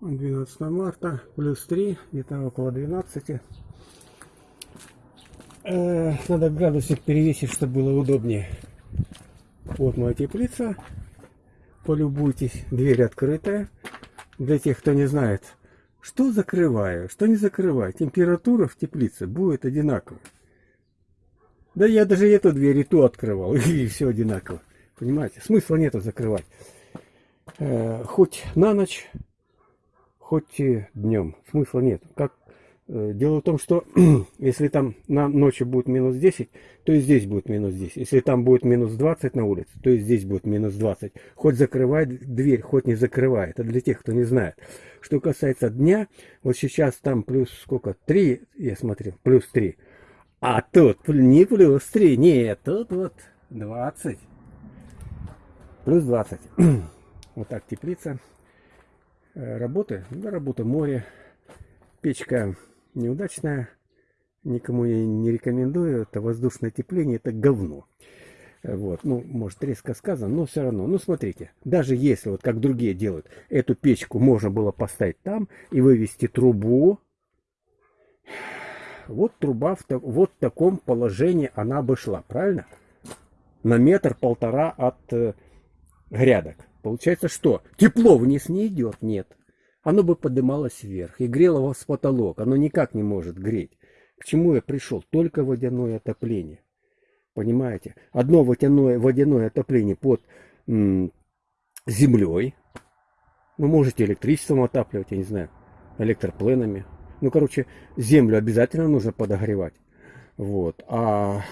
12 марта, плюс 3, где-то около 12. Э, надо градусник перевесить, чтобы было удобнее. Вот моя теплица. Полюбуйтесь, дверь открытая. Для тех, кто не знает, что закрываю, что не закрываю. Температура в теплице будет одинаковая. Да я даже эту дверь и ту открывал, и все одинаково. Понимаете? Смысла нету закрывать. Э, хоть на ночь, хоть и днем. Смысла нет. Как, э, дело в том, что если там на ночи будет минус 10, то и здесь будет минус 10. Если там будет минус 20 на улице, то и здесь будет минус 20. Хоть закрывает дверь, хоть не закрывает. Это для тех, кто не знает. Что касается дня, вот сейчас там плюс сколько? 3, я смотрел, плюс 3. А тут не плюс 3, нет, тут вот 20. Плюс 20. вот так теплица. Э, работы, да, работа море. Печка неудачная. Никому я не рекомендую. Это воздушное тепление, это говно. Вот, ну, может, резко сказано, но все равно. Ну, смотрите, даже если, вот как другие делают, эту печку можно было поставить там и вывести трубу, вот труба в вот в таком положении она бы шла, правильно? На метр-полтора от э, грядок. Получается что? Тепло вниз не идет, нет. Оно бы поднималось вверх и грело вас потолок. Оно никак не может греть. К чему я пришел? Только водяное отопление. Понимаете? Одно водяное, водяное отопление под землей. Вы можете электричеством отапливать, я не знаю, электропленами. Ну, короче, землю обязательно нужно подогревать. Вот. А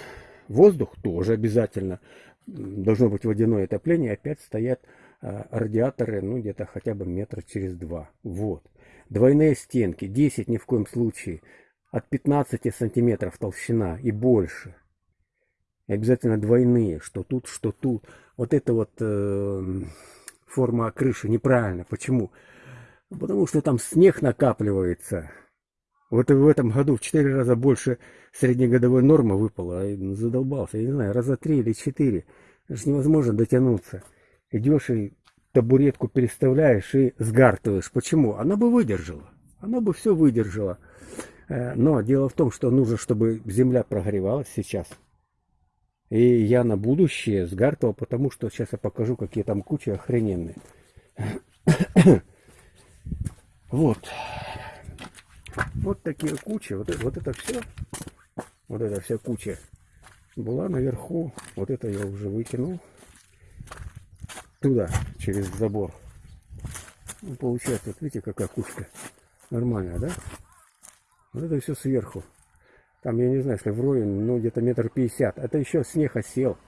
воздух тоже обязательно. Должно быть водяное отопление. Опять стоят радиаторы, ну, где-то хотя бы метра через два. Вот. Двойные стенки. 10 ни в коем случае. От 15 сантиметров толщина и больше. И обязательно двойные, что тут, что тут. Вот это вот э, форма крыши неправильно. Почему? Потому что там снег накапливается. Вот в этом году в 4 раза больше среднегодовой нормы выпало. Задолбался, я не знаю, раза 3 или 4. Это невозможно дотянуться. Идешь и табуретку переставляешь и сгартываешь. Почему? Она бы выдержала. Она бы все выдержала. Э, но дело в том, что нужно, чтобы земля прогревалась сейчас. И я на будущее сгартывал, потому что сейчас я покажу, какие там кучи охрененные. Вот. Вот такие кучи. Вот, вот это все. Вот эта вся куча была наверху. Вот это я уже выкинул. Туда, через забор. Ну, получается, вот видите, какая кучка. Нормальная, да? Вот это все сверху. Там, я не знаю, если вровень, ну, где-то метр пятьдесят. Это еще снег осел.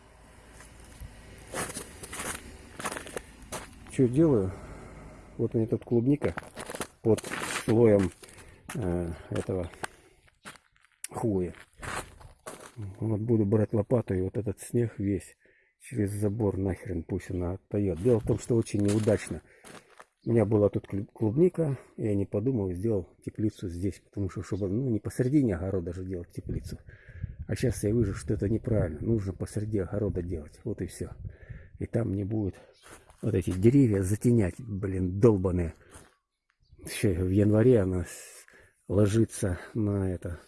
Что делаю? Вот у меня тут клубника под слоем э, этого хуя. Вот буду брать лопату и вот этот снег весь через забор нахрен пусть она отдает. Дело в том, что очень неудачно. У меня была тут клубника, я не подумал, сделал теплицу здесь, потому что, чтобы, ну, не посередине огорода же делать теплицу. А сейчас я вижу, что это неправильно. Нужно посреди огорода делать. Вот и все. И там не будет вот эти деревья затенять, блин, долбаные. Еще в январе она ложится на это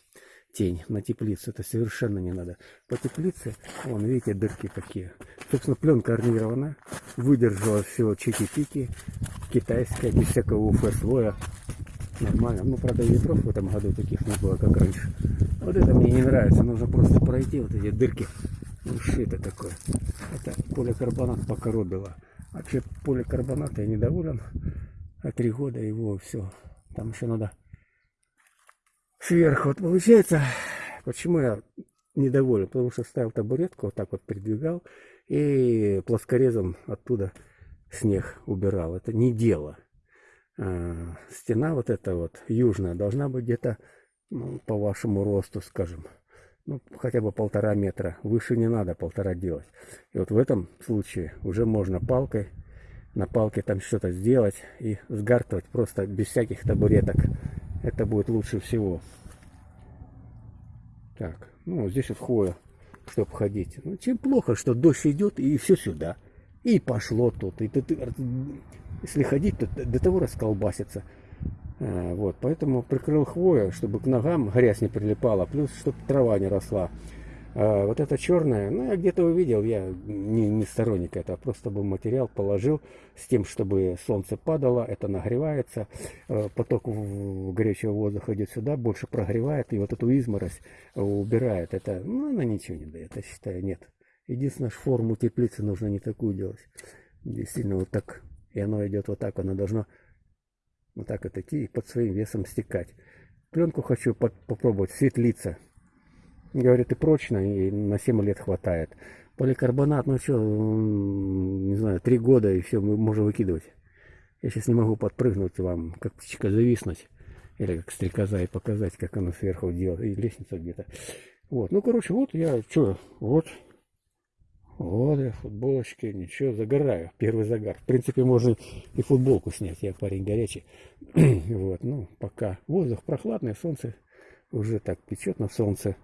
тень, на теплицу. Это совершенно не надо. По теплице, вон, видите, дырки какие. Собственно, пленка армирована, выдержала все чики-пики, китайская, без всякого УФ-слоя. Нормально. Ну, правда, ветров в этом году таких не было, как раньше. Вот это мне не нравится. Нужно просто пройти вот эти дырки. Ну, что это такое? Это поликарбонат покоробило. Вообще поликарбонат я недоволен. А три года его все. Там еще надо сверху. Вот получается, почему я недоволен? Потому что ставил табуретку, вот так вот передвигал и плоскорезом оттуда снег убирал. Это не дело. А, стена вот эта вот южная должна быть где-то ну, по вашему росту, скажем, ну, хотя бы полтора метра. Выше не надо полтора делать. И вот в этом случае уже можно палкой, на палке там что-то сделать и сгартывать просто без всяких табуреток. Это будет лучше всего. Так, ну здесь вот хвоя, чтобы ходить. Ну, чем плохо, что дождь идет и все сюда. И пошло тут. И ты, если ходить, то до того расколбасится. А, вот, поэтому прикрыл хвою, чтобы к ногам грязь не прилипала, плюс, чтобы трава не росла. А вот это черное, ну, я где-то увидел, я не, не сторонник этого, просто бы материал положил с тем, чтобы солнце падало, это нагревается, э, поток горячего воздуха идет сюда, больше прогревает, и вот эту изморозь убирает. Это, ну, она ничего не дает, я считаю, нет. Единственное, форму теплицы нужно не такую делать. Действительно, вот так, и оно идет вот так, оно должно вот так вот идти и под своим весом стекать. Пленку хочу под, попробовать светлиться. Говорит, и прочно, и на 7 лет хватает. Поликарбонат, ну что, не знаю, 3 года, и все, мы можем выкидывать. Я сейчас не могу подпрыгнуть вам, как птичка зависнуть. Или как стрекоза и показать, как оно сверху делает. И лестница где-то. Вот, ну, короче, вот я, что, вот. Вот я, футболочки, ничего, загораю. Первый загар. В принципе, можно и футболку снять. Я парень горячий. вот, ну, пока. Воздух прохладный, солнце уже так печет на солнце.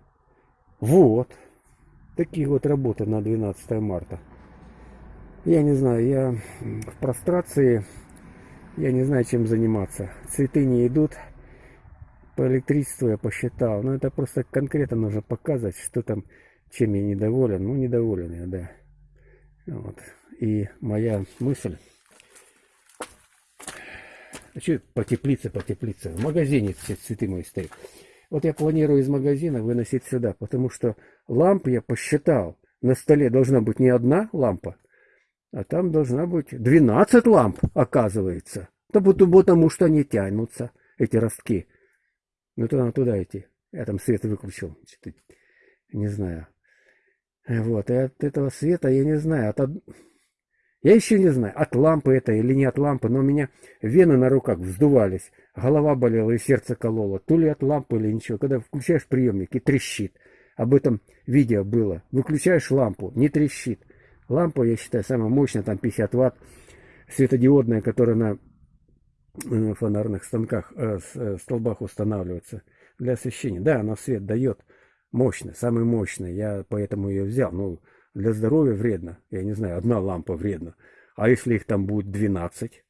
Вот. Такие вот работы на 12 марта. Я не знаю, я в прострации, я не знаю, чем заниматься. Цветы не идут. По электричеству я посчитал. Но это просто конкретно нужно показывать, что там, чем я недоволен. Ну, недоволен я, да. Вот. И моя мысль... А что по теплице, по теплице? В магазине все цветы мои стоят. Вот я планирую из магазина выносить сюда, потому что ламп я посчитал. На столе должна быть не одна лампа, а там должна быть 12 ламп, оказывается. Да потому что они тянутся, эти ростки. Ну, туда, туда идти. Я там свет выключил. Не знаю. Вот, и от этого света я не знаю. От... Я еще не знаю, от лампы это или не от лампы, но у меня вены на руках вздувались, голова болела и сердце кололо. То ли от лампы или ничего. Когда включаешь приемник и трещит. Об этом видео было. Выключаешь лампу, не трещит. Лампа, я считаю, самая мощная, там 50 ватт, светодиодная, которая на э, фонарных станках, э, э, столбах устанавливается для освещения. Да, она свет дает мощно, самый мощный. Я поэтому ее взял. Ну, для здоровья вредно. Я не знаю, одна лампа вредна. А если их там будет 12?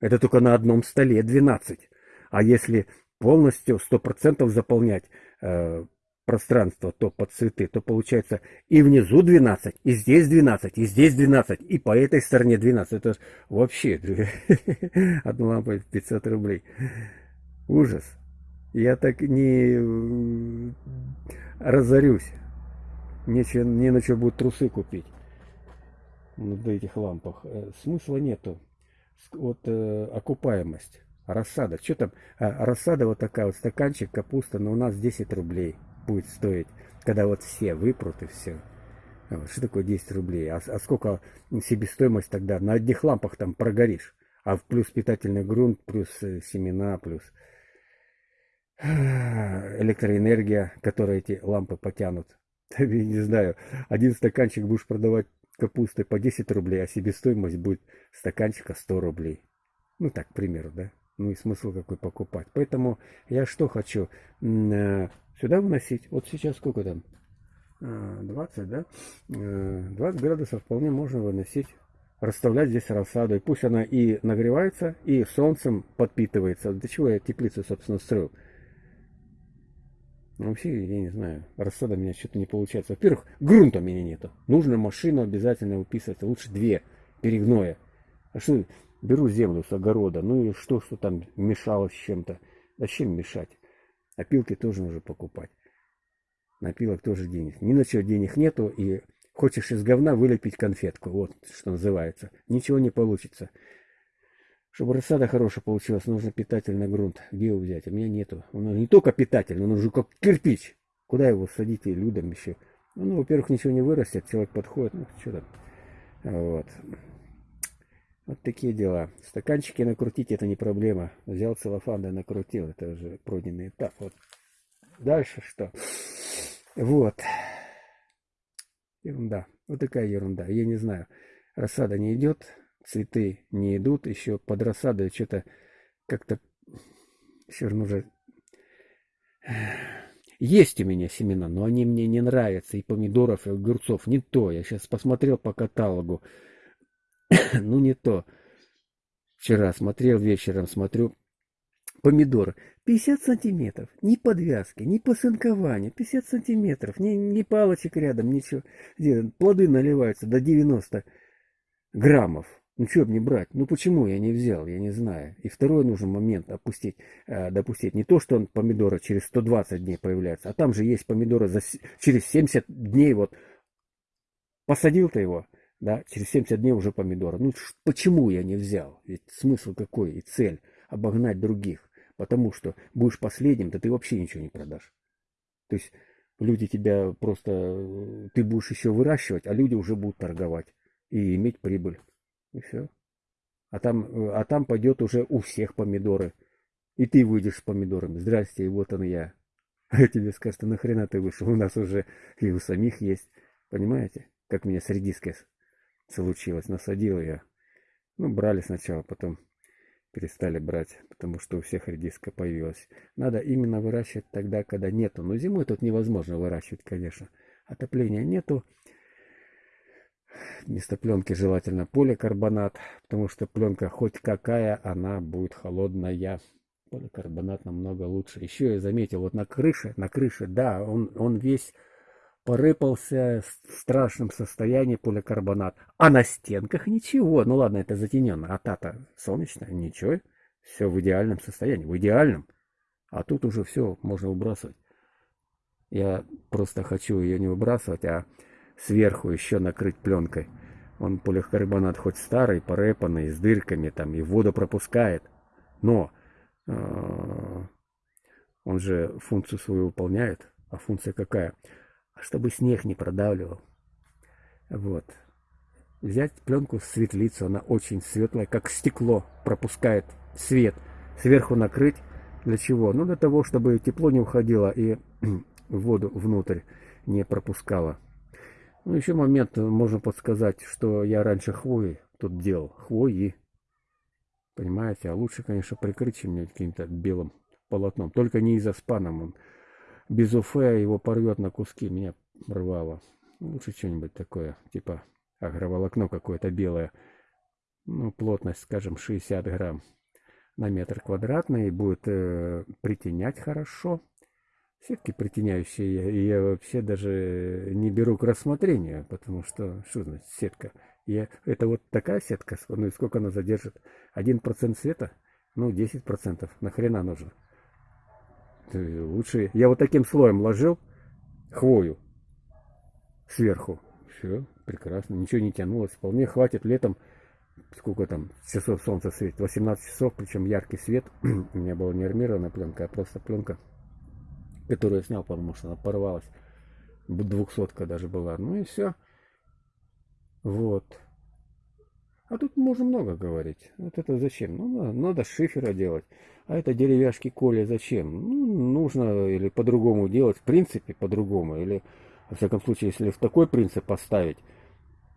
Это только на одном столе 12. А если полностью 100% заполнять э, пространство, то под цветы, то получается и внизу 12, и здесь 12, и здесь 12, и по этой стороне 12. Это вообще одна лампа 500 рублей. Ужас. Я так не разорюсь. Нечего, не на что будет трусы купить. На этих лампах. Э, смысла нету. Вот э, окупаемость. Рассада. Что там? А, рассада вот такая вот стаканчик капуста, но у нас 10 рублей будет стоить. Когда вот все выпрут и все. Вот, что такое 10 рублей? А, а сколько себестоимость тогда? На одних лампах там прогоришь. А плюс питательный грунт, плюс э, семена, плюс электроэнергия, которая эти лампы потянут. я не знаю, один стаканчик будешь продавать капусты по 10 рублей, а себестоимость будет стаканчика 100 рублей. Ну так, к примеру, да? Ну и смысл какой покупать. Поэтому я что хочу? Э, сюда выносить. Вот сейчас сколько там? 20, а, да? 20 э, градусов вполне можно выносить. Расставлять здесь рассаду. И пусть она и нагревается, и солнцем подпитывается. Для чего я теплицу, собственно, строил? Ну, вообще, я не знаю, рассада у меня что-то не получается. Во-первых, грунта у меня нету. Нужно машину обязательно выписывать, а лучше две перегноя. А что, беру землю с огорода, ну и что, что там мешалось чем-то. Зачем мешать? Опилки тоже нужно покупать. На опилок тоже денег. Ни на что денег нету, и хочешь из говна вылепить конфетку, вот что называется. Ничего не получится. Чтобы рассада хорошая получилась, нужно питательный грунт. Где его взять? У меня нету. Он не только питательный, он уже как кирпич. Куда его садить и людям еще? Ну, во-первых, ничего не вырастет, человек подходит, ну, что там. Вот. Вот такие дела. Стаканчики накрутить это не проблема. Взял целлофан, да накрутил. Это уже пройденный этап. Вот. Дальше что? Вот. Ерунда. Вот такая ерунда. Я не знаю. Рассада не идет цветы не идут, еще под рассадой что-то как-то все равно уже... Есть у меня семена, но они мне не нравятся, и помидоров, и огурцов, не то. Я сейчас посмотрел по каталогу, ну не то. Вчера смотрел вечером, смотрю помидоры. 50 сантиметров. Ни подвязки, ни посынкования. 50 сантиметров. Ни, ни палочек рядом, ничего. Плоды наливаются до 90 граммов. Ну, что мне брать? Ну, почему я не взял? Я не знаю. И второй нужен момент опустить, э, допустить. Не то, что он помидоры через 120 дней появляется, а там же есть помидоры за, через 70 дней. Вот посадил ты его, да, через 70 дней уже помидоры. Ну, почему я не взял? Ведь смысл какой и цель? Обогнать других. Потому что будешь последним, то ты вообще ничего не продашь. То есть люди тебя просто... Э, ты будешь еще выращивать, а люди уже будут торговать и иметь прибыль. И все. А там, э, а там пойдет уже у всех помидоры. И ты выйдешь с помидорами. Здрасте, и вот он я. А тебе скажут, а нахрена ты вышел? У нас уже и у самих есть. Понимаете? Как меня с редиской случилось. Насадил я. Ну, брали сначала, потом перестали брать, потому что у всех редиска появилась. Надо именно выращивать тогда, когда нету. Но зимой тут невозможно выращивать, конечно. Отопления нету. Вместо пленки желательно поликарбонат, потому что пленка хоть какая, она будет холодная. Поликарбонат намного лучше. Еще я заметил, вот на крыше, на крыше, да, он, он весь порыпался в страшном состоянии поликарбонат. А на стенках ничего. Ну ладно, это затененно. А та-то солнечная, ничего. Все в идеальном состоянии, в идеальном. А тут уже все можно выбрасывать. Я просто хочу ее не выбрасывать, а сверху еще накрыть пленкой. Он поликарбонат хоть старый, порепанный, с дырками там, и воду пропускает. Но э, он же функцию свою выполняет. А функция какая? Чтобы снег не продавливал. Вот. Взять пленку светлицу, она очень светлая, как стекло, пропускает свет. Сверху накрыть. Для чего? Ну, для того, чтобы тепло не уходило и воду внутрь не пропускало. Ну, еще момент можно подсказать, что я раньше хвои тут делал. Хвои. Понимаете? А лучше, конечно, прикрыть чем-нибудь каким-то белым полотном. Только не из-за спаном. Без уфе его порвет на куски. Меня рвало. Лучше что-нибудь такое, типа агроволокно какое-то белое. Ну, плотность, скажем, 60 грамм на метр квадратный. Будет э, притенять хорошо. Сетки притеняющие я, вообще даже не беру к рассмотрению, потому что, что значит сетка? Я, это вот такая сетка, ну и сколько она задержит? Один процент света? Ну, 10%. Нахрена нужно? Лучше... Я вот таким слоем ложил хвою сверху. Все, прекрасно. Ничего не тянулось. Вполне хватит летом. Сколько там часов солнца светит? 18 часов, причем яркий свет. У меня была не армированная пленка, а просто пленка которую я снял, потому что она порвалась. Двухсотка даже была. Ну и все. Вот. А тут можно много говорить. Вот это зачем? Ну, надо, надо шифера делать. А это деревяшки Коля зачем? Ну, нужно или по-другому делать. В принципе, по-другому. Или, во всяком случае, если в такой принцип поставить,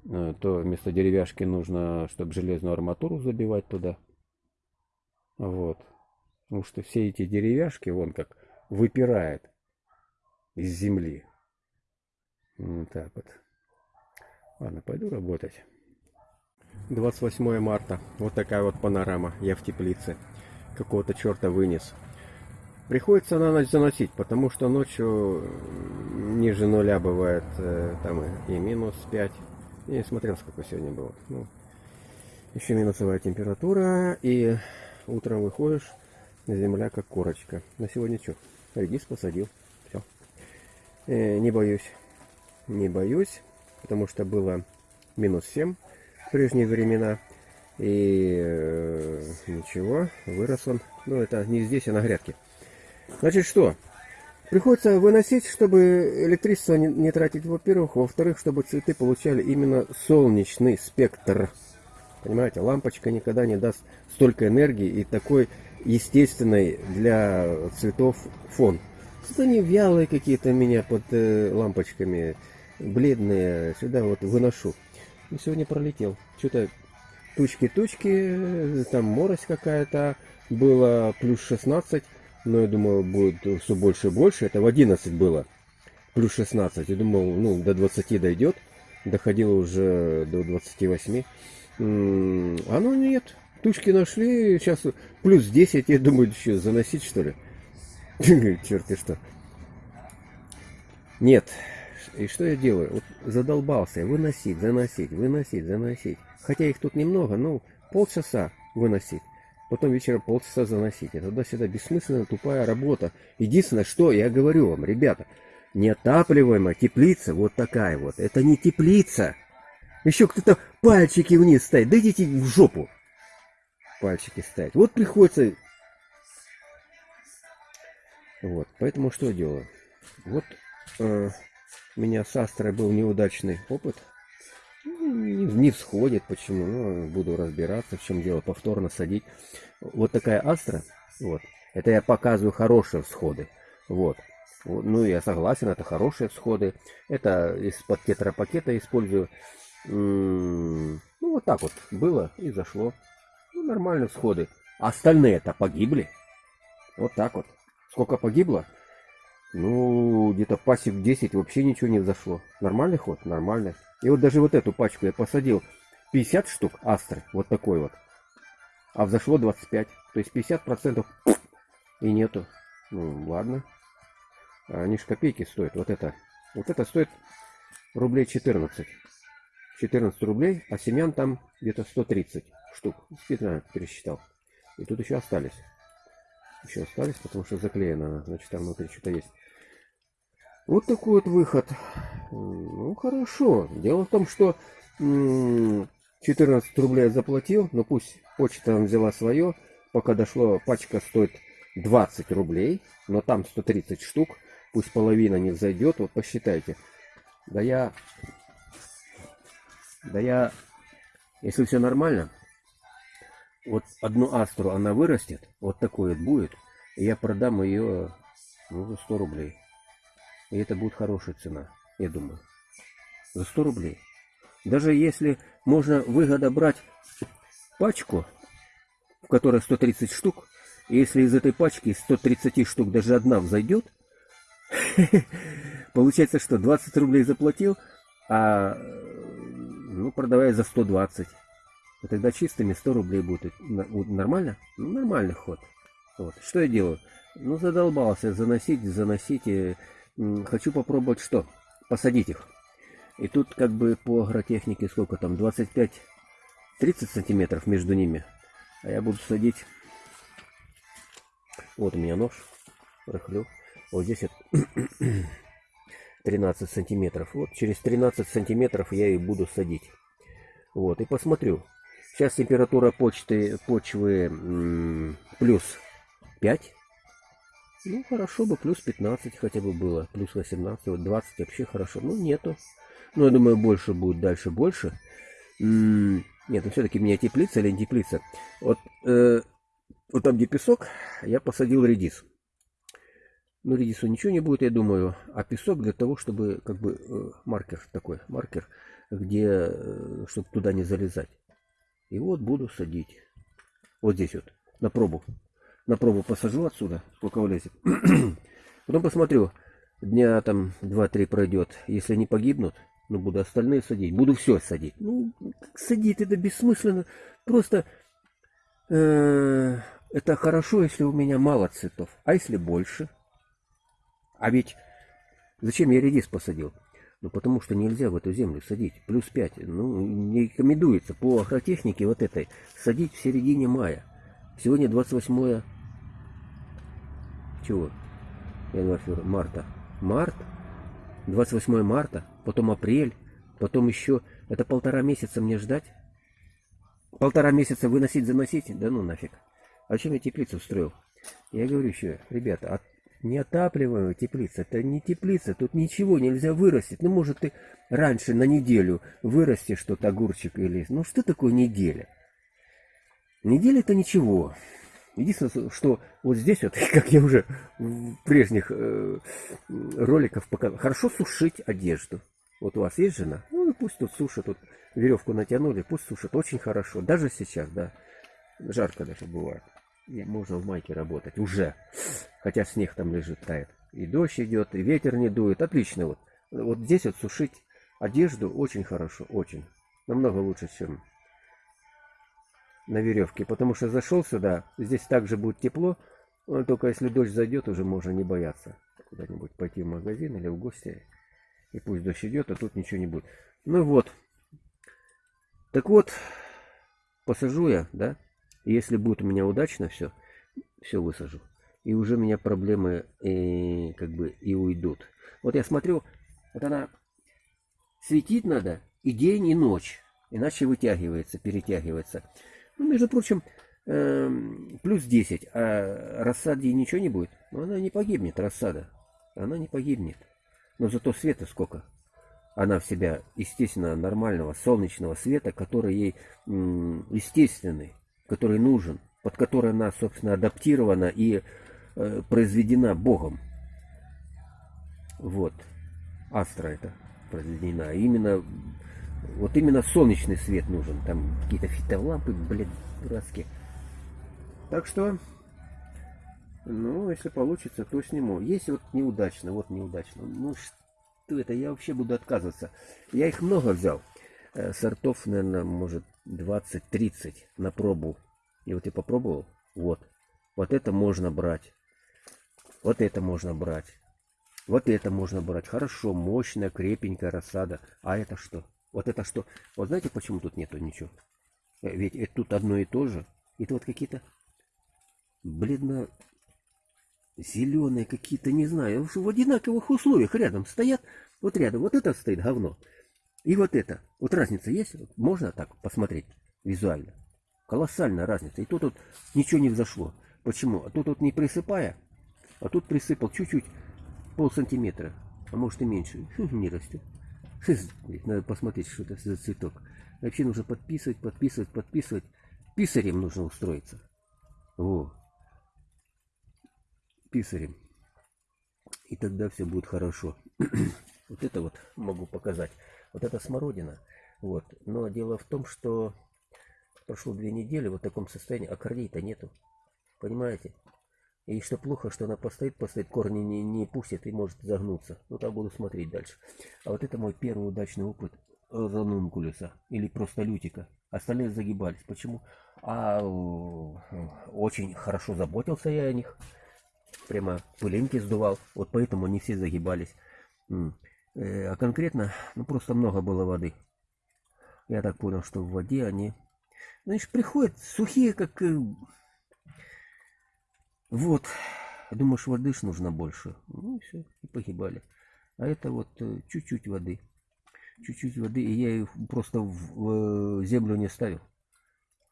э, то вместо деревяшки нужно, чтобы железную арматуру забивать туда. Вот. Потому что все эти деревяшки, вон как выпирает из земли. Вот так вот. Ладно, пойду работать. 28 марта. Вот такая вот панорама. Я в теплице. Какого-то черта вынес. Приходится на ночь заносить, потому что ночью ниже нуля бывает э, там и, минус 5. Я не смотрел, сколько сегодня было. Ну, еще минусовая температура. И утром выходишь, земля как корочка. На сегодня что? Редис посадил. Все. Э, не боюсь. Не боюсь, потому что было минус 7 в прежние времена. И э, ничего, вырос он. Ну, это не здесь, а на грядке. Значит, что? Приходится выносить, чтобы электричество не, не тратить, во-первых. Во-вторых, чтобы цветы получали именно солнечный спектр. Понимаете, лампочка никогда не даст столько энергии и такой естественный для цветов фон. Что они вялые какие-то меня под э, лампочками, бледные. Сюда вот выношу. И сегодня пролетел. Что-то тучки-тучки, там морось какая-то. Было плюс 16, но я думал, будет все больше и больше. Это в 11 было. Плюс 16. Я думал, ну, до 20 дойдет. Доходило уже до 28. А ну нет, Тушки нашли, сейчас плюс 10, я думаю, еще заносить что ли? Черт и что. Нет. И что я делаю? Вот задолбался выносить, заносить, выносить, заносить. Хотя их тут немного, ну, полчаса выносить. Потом вечером полчаса заносить. Это туда-сюда бессмысленная, тупая работа. Единственное, что я говорю вам, ребята, неотапливаемая теплица вот такая вот. Это не теплица. Еще кто-то пальчики вниз ставит. Да идите в жопу. Пальчики ставить. Вот приходится... Вот, поэтому что делаю? Вот э, у меня с Астрой был неудачный опыт. Не всходит, почему? Ну, буду разбираться, в чем дело, повторно садить. Вот такая Астра, вот, это я показываю хорошие всходы, вот. Ну, я согласен, это хорошие всходы. Это из-под тетрапакета использую. Ну, вот так вот было и зашло. Ну, нормальные всходы. Остальные-то погибли. Вот так вот. Сколько погибло? Ну, где-то пасек 10 вообще ничего не взошло. Нормальный ход? Нормальный. И вот даже вот эту пачку я посадил 50 штук астры, вот такой вот. А взошло 25. То есть 50% и нету. Ну, ладно. Они ж копейки стоят. Вот это. Вот это стоит рублей 14. 14 рублей, а семян там где-то 130 штук. Специально пересчитал. И тут еще остались. Еще остались, потому что заклеено. Значит, там внутри что-то есть. Вот такой вот выход. Ну, хорошо. Дело в том, что 14 рублей заплатил, но пусть почта взяла свое. Пока дошло, пачка стоит 20 рублей, но там 130 штук. Пусть половина не зайдет, вот посчитайте. Да я... Да я... Если все нормально, вот одну астру она вырастет, вот такой вот будет, и я продам ее ну, за 100 рублей. И это будет хорошая цена, я думаю. За 100 рублей. Даже если можно выгода брать пачку, в которой 130 штук, и если из этой пачки 130 штук даже одна взойдет, получается, что 20 рублей заплатил, а ну, продавая за 120. И тогда чистыми 100 рублей будет. Нормально? Ну, нормальный ход. Вот. Что я делаю? Ну, задолбался заносить, заносить. Хочу попробовать что? Посадить их. И тут как бы по агротехнике сколько там? 25-30 сантиметров между ними. А я буду садить... Вот у меня нож. Рыхлю. Вот здесь вот 13 сантиметров. Вот через 13 сантиметров я и буду садить. Вот, и посмотрю. Сейчас температура почты, почвы плюс 5. Ну, хорошо бы, плюс 15 хотя бы было, плюс 18, вот 20 вообще хорошо. Ну, нету. Ну, я думаю, больше будет, дальше больше. Нет, ну все-таки меня теплица или не теплица. Вот, э, вот там, где песок, я посадил редис. Ну, редису ничего не будет, я думаю. А песок для того, чтобы, как бы, э, маркер такой, маркер, где, э, чтобы туда не залезать. И вот буду садить. Вот здесь вот, на пробу на пробу посажу отсюда, сколько влезет. Потом посмотрю, дня там 2-3 пройдет. Если не погибнут, ну, буду остальные садить. Буду все садить. Ну, садить это бессмысленно. Просто э, это хорошо, если у меня мало цветов. А если больше? А ведь зачем я редис посадил? Ну, потому что нельзя в эту землю садить. Плюс 5. Ну, не рекомендуется по агротехнике вот этой садить в середине мая. Сегодня 28 чего? Январь, февраль, марта. Март, 28 марта, потом апрель, потом еще... Это полтора месяца мне ждать? Полтора месяца выносить, заносить? Да ну нафиг. А зачем я теплицу строил? Я говорю еще, ребята, от... неотапливаемая теплица, это не теплица, тут ничего нельзя вырастить. Ну, может, ты раньше на неделю вырастешь что-то, огурчик или... Ну, что такое неделя? Неделя это ничего. Единственное, что вот здесь вот, как я уже в прежних э, роликах показывал, хорошо сушить одежду. Вот у вас есть жена? Ну, пусть тут сушит, тут веревку натянули, пусть сушит. Очень хорошо. Даже сейчас, да. Жарко даже бывает. И можно в майке работать уже. Хотя снег там лежит, тает. И дождь идет, и ветер не дует. Отлично вот. Вот здесь вот сушить одежду очень хорошо, очень. Намного лучше, чем на веревке, потому что зашел сюда, здесь также будет тепло, но только если дождь зайдет, уже можно не бояться куда-нибудь пойти в магазин или в гости, и пусть дождь идет, а тут ничего не будет. Ну вот, так вот, посажу я, да, если будет у меня удачно все, все высажу. И уже у меня проблемы и, как бы и уйдут. Вот я смотрю, вот она светить надо и день, и ночь. Иначе вытягивается, перетягивается. Ну, между прочим, эм, плюс 10, а рассаде ничего не будет. Но она не погибнет, рассада. Она не погибнет. Но зато света сколько. Она в себя, естественно, нормального солнечного света, который ей естественный, который нужен, под который она, собственно, адаптирована и э, произведена Богом. Вот. Астра это произведена. Именно вот именно солнечный свет нужен. Там какие-то фитолампы, блядь, дурацкие. Так что, ну, если получится, то сниму. Если вот неудачно, вот неудачно. Ну, что это? Я вообще буду отказываться. Я их много взял. Э, сортов, наверное, может 20-30 на пробу. И вот я попробовал. Вот. Вот это можно брать. Вот это можно брать. Вот это можно брать. Хорошо, мощная, крепенькая рассада. А это что? Вот это что? Вот знаете, почему тут нету ничего? Э, ведь это тут одно и то же. Это вот какие-то бледно зеленые какие-то, не знаю, в одинаковых условиях рядом стоят. Вот рядом, вот это стоит говно. И вот это. Вот разница есть? Можно так посмотреть визуально? Колоссальная разница. И тут вот ничего не взошло. Почему? А тут вот не присыпая, а тут присыпал чуть-чуть, пол сантиметра, а может и меньше. Не растет. Надо посмотреть, что это за цветок. Вообще нужно подписывать, подписывать, подписывать. Писарем нужно устроиться. Во. Писарем. И тогда все будет хорошо. вот это вот могу показать. Вот это смородина. Вот. Но дело в том, что прошло две недели в таком состоянии, а корней-то нету. Понимаете? И что плохо, что она постоит, постоит, корни не, не пустит и может загнуться. Ну, там буду смотреть дальше. А вот это мой первый удачный опыт ранункулюса или просто лютика. Остальные загибались. Почему? А очень хорошо заботился я о них. Прямо пылинки сдувал. Вот поэтому они все загибались. Э, а конкретно, ну просто много было воды. Я так понял, что в воде они... Знаешь, приходят сухие, как э, вот, думаешь, воды ж нужно больше. Ну и все, и погибали. А это вот э, чуть-чуть воды. Чуть-чуть воды, и я их просто в, землю не ставил.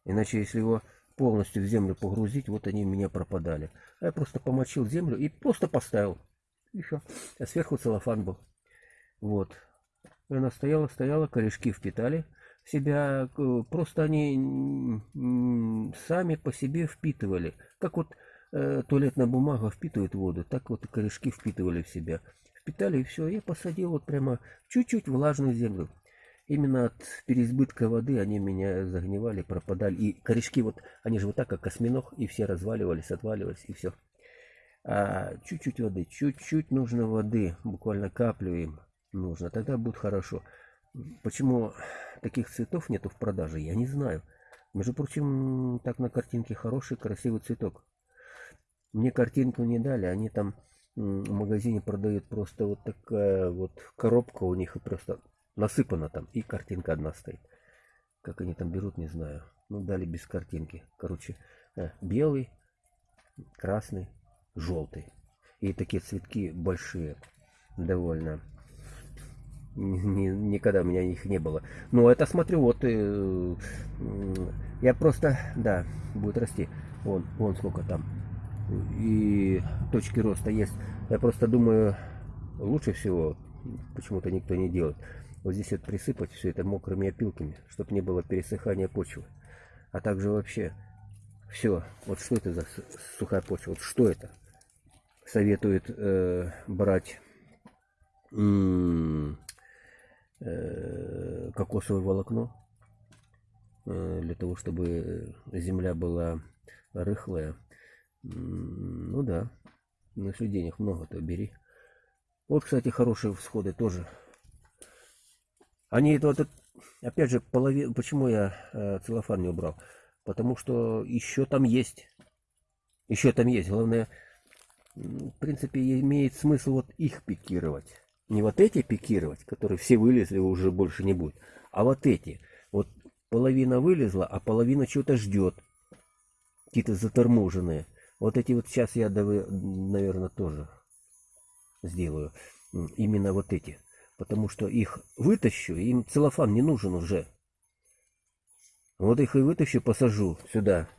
Иначе, если его полностью в землю погрузить, вот они у меня пропадали. А я просто помочил землю и просто поставил. Еще. А сверху целлофан был. Вот. Она стояла, стояла, корешки впитали в себя. Просто они сами по себе впитывали. Как вот э, туалетная бумага впитывает воду, так вот корешки впитывали в себя. Впитали и все. Я посадил вот прямо чуть-чуть влажную землю. Именно от переизбытка воды они меня загнивали, пропадали. И корешки вот, они же вот так, как осьминог, и все разваливались, отваливались, и все. А чуть-чуть воды, чуть-чуть нужно воды, буквально каплю им нужно, тогда будет хорошо. Почему таких цветов нету в продаже, я не знаю. Между прочим, так на картинке хороший, красивый цветок. Мне картинку не дали, они там в магазине продают просто вот такая вот коробка у них и просто насыпана там, и картинка одна стоит. Как они там берут, не знаю. Ну, дали без картинки. Короче, э, белый, красный, желтый. И такие цветки большие довольно. Ни, никогда у меня их не было. Но это смотрю, вот э, я просто, да, будет расти. Вон, вон сколько там и точки роста есть. Я просто думаю, лучше всего, почему-то никто не делает, вот здесь вот присыпать все это мокрыми опилками, чтобы не было пересыхания почвы. А также вообще все, вот что это за сухая почва, вот что это? Советует э, брать кокосовое волокно э, для того, чтобы земля была рыхлая ну да. Ну, если денег много, то бери. Вот, кстати, хорошие всходы тоже. Они это вот, опять же, половину, почему я э, целлофан не убрал? Потому что еще там есть. Еще там есть. Главное, в принципе, имеет смысл вот их пикировать. Не вот эти пикировать, которые все вылезли, уже больше не будет. А вот эти. Вот половина вылезла, а половина чего-то ждет. Какие-то заторможенные. Вот эти вот сейчас я, наверное, тоже сделаю. Именно вот эти. Потому что их вытащу, им целлофан не нужен уже. Вот их и вытащу, посажу сюда.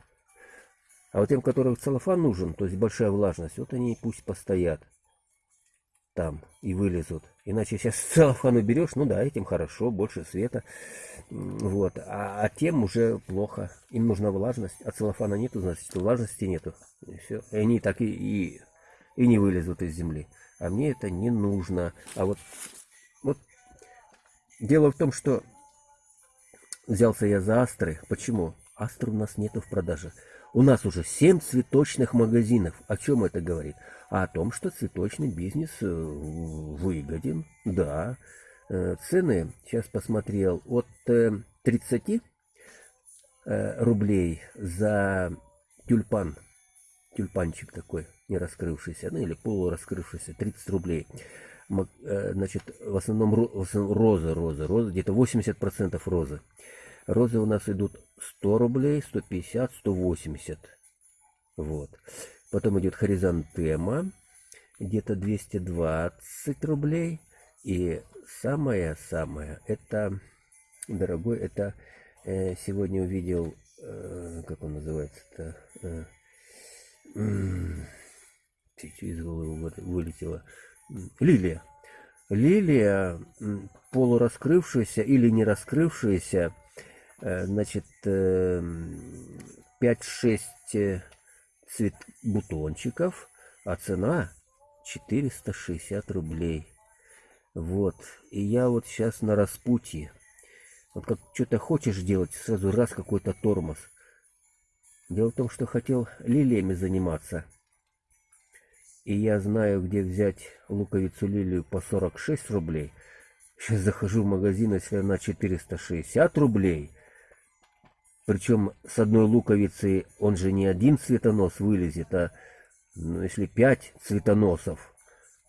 А вот тем, которым целлофан нужен, то есть большая влажность, вот они пусть постоят там и вылезут. Иначе сейчас целлофан уберешь, ну да, этим хорошо, больше света. Вот. А, а тем уже плохо. Им нужна влажность, а целлофана нету, значит влажности нету. И все. И они так и, и, и не вылезут из земли. А мне это не нужно. А вот, вот дело в том, что взялся я за астры. Почему? Астр у нас нету в продаже. У нас уже 7 цветочных магазинов. О чем это говорит? О том, что цветочный бизнес э, выгоден. Да. Э, Цены, сейчас посмотрел, от э, 30 э, рублей за тюльпан. Тюльпанчик такой, не раскрывшийся, ну или полураскрывшийся, 30 рублей. Значит, в основном, ро- в основном розы, розы, розы, где-то 80% розы. Розы у нас идут 100 рублей, 150, 180. Вот. Потом идет хризантема, где-то 220 рублей. И самое-самое, это, дорогой, это э, сегодня увидел, э, как он называется-то, э, чуть из головы вы- вылетело, М, лилия. Лилия, полураскрывшаяся или не раскрывшаяся, значит, э, м, 5-6 э, цвет бутончиков, а цена 460 рублей. Вот. И я вот сейчас на распутье. Вот как что-то хочешь делать, сразу раз какой-то тормоз. Дело в том, что хотел лилиями заниматься. И я знаю, где взять луковицу лилию по 46 рублей. Сейчас захожу в магазин, если она 460 рублей. Причем с одной луковицы он же не один цветонос вылезет, а ну, если пять цветоносов,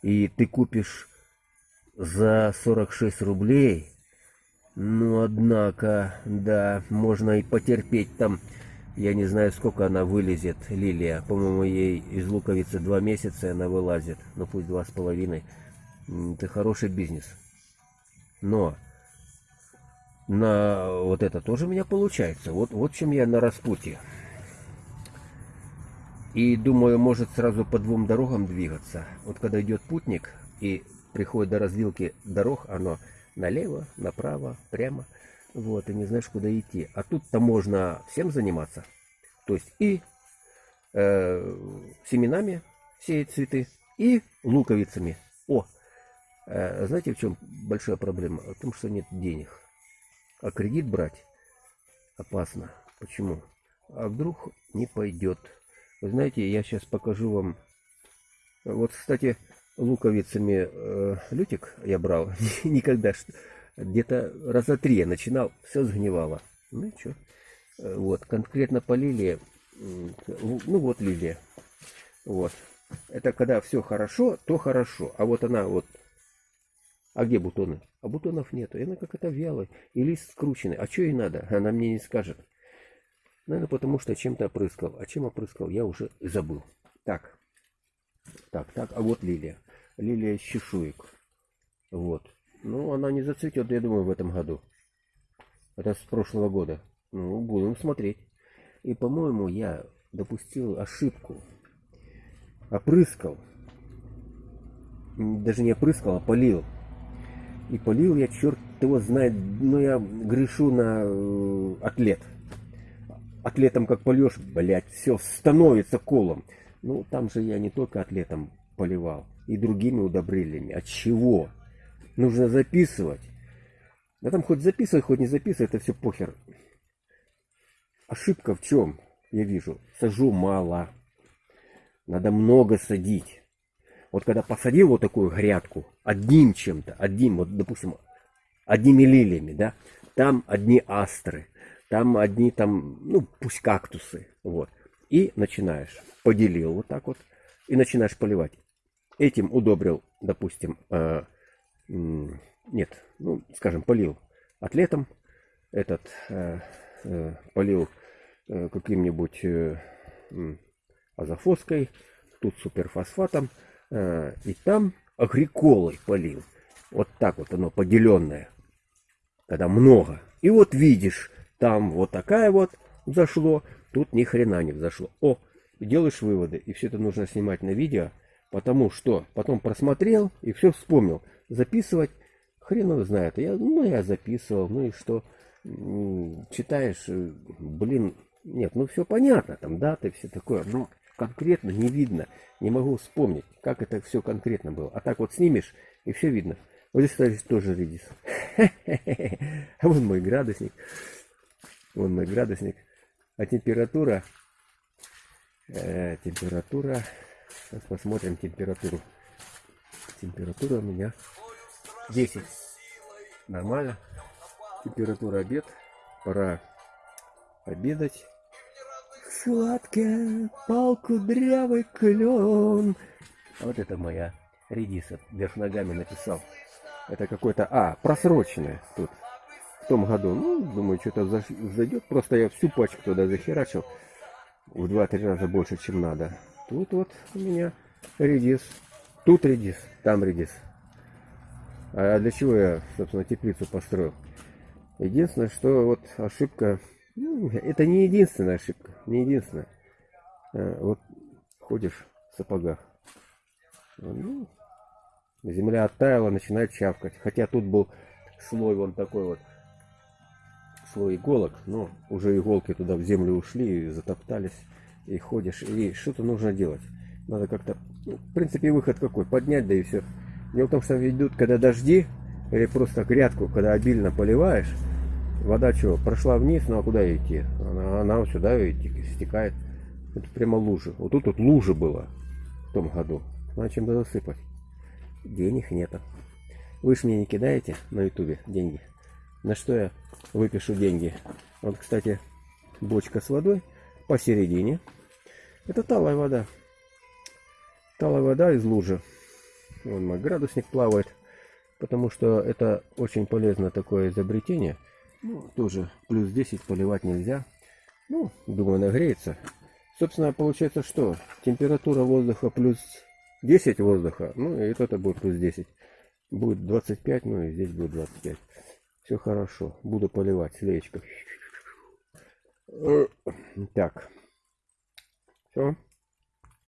и ты купишь за 46 рублей, ну, однако, да, можно и потерпеть там, я не знаю, сколько она вылезет, лилия. По-моему, ей из луковицы два месяца она вылазит, ну пусть два с половиной. Это хороший бизнес. Но на вот это тоже у меня получается. Вот, вот чем я на распутье. И думаю, может сразу по двум дорогам двигаться. Вот когда идет путник и приходит до развилки дорог, оно налево, направо, прямо. Вот, и не знаешь, куда идти. А тут-то можно всем заниматься. То есть и э, семенами сеять цветы, и луковицами. О, э, знаете, в чем большая проблема? В том, что нет денег. А кредит брать опасно. Почему? А вдруг не пойдет. Вы знаете, я сейчас покажу вам. Вот, кстати, луковицами э, лютик я брал. Никогда. Где-то раза три я начинал, все сгнивало. Ну и что? Вот, конкретно по лилии. Ну вот лилия. Вот. Это когда все хорошо, то хорошо. А вот она вот а где бутоны? А бутонов нету. И она как-то вялая. И лист скрученный. А что ей надо? Она мне не скажет. Наверное, потому что чем-то опрыскал. А чем опрыскал, я уже забыл. Так. Так, так. А вот лилия. Лилия из чешуек. Вот. Ну, она не зацветет, я думаю, в этом году. Это с прошлого года. Ну, будем смотреть. И, по-моему, я допустил ошибку. Опрыскал. Даже не опрыскал, а полил. И полил я, черт его знает, ну я грешу на э, атлет. Атлетом как польешь, блядь, все становится колом. Ну, там же я не только атлетом поливал, и другими удобрениями. От чего? Нужно записывать. Да там хоть записывай, хоть не записывай, это все похер. Ошибка в чем? Я вижу. Сажу мало. Надо много садить. Вот когда посадил вот такую грядку одним чем-то, одним, вот допустим, одними лилиями, да, там одни астры, там одни там, ну, пусть кактусы, вот. И начинаешь, поделил вот так вот, и начинаешь поливать. Этим удобрил, допустим, э, нет, ну, скажем, полил атлетом, этот э, э, полил э, каким-нибудь э, м, азофоской, тут суперфосфатом, э, и там агриколой полил. Вот так вот оно поделенное, когда много. И вот видишь, там вот такая вот зашло, тут ни хрена не взошло. О, делаешь выводы, и все это нужно снимать на видео, потому что потом просмотрел и все вспомнил. Записывать хрен его знает. Я, ну, я записывал, ну и что? Читаешь, э, блин, нет, ну все понятно, там даты, все такое, но конкретно не видно, не могу вспомнить, как это все конкретно было. А так вот снимешь, и все видно. Вот здесь, кстати, тоже редис. А вон мой градусник. Вон мой градусник. А температура... э, температура... Сейчас посмотрим температуру. Температура у меня 10. Нормально. Температура обед. Пора обедать. Сладкая палку дрявый клен. А вот это моя редиса. Вверх ногами написал. Это какой-то... А, просроченное тут. В том году. Ну, думаю, что-то зайдет. Просто я всю пачку туда захерачил. В 2-3 раза больше, чем надо. Тут вот у меня редис. Тут редис, там редис. А для чего я, собственно, теплицу построил? Единственное, что вот ошибка... ну, это не единственная ошибка. Не единственная. А, Вот ходишь в сапогах. Ну, земля оттаяла, начинает чавкать. Хотя тут был слой вон такой вот. Слой иголок. Но уже иголки туда в землю ушли и затоптались. И ходишь. И что-то нужно делать. Надо как-то... ну, в принципе, выход какой? Поднять, да и все. Дело в том, что идут, когда дожди, или просто грядку, когда обильно поливаешь, вода что, прошла вниз, ну а куда идти? Она, она сюда и те- стекает. Это прямо лужи. Вот тут вот лужа была в том году. Надо чем-то засыпать. Денег нету. Вы ж мне не кидаете на ютубе деньги. На что я выпишу деньги? Вот, кстати, бочка с водой посередине. Это талая вода. Талая вода из лужи. Вон мой градусник плавает. Потому что это очень полезное такое изобретение. Ну, тоже плюс 10 поливать нельзя. Ну, думаю, нагреется. Собственно, получается что? Температура воздуха плюс 10 воздуха. Ну, и это будет плюс 10. Будет 25, ну и здесь будет 25. Все хорошо. Буду поливать слеечко. Так. Все.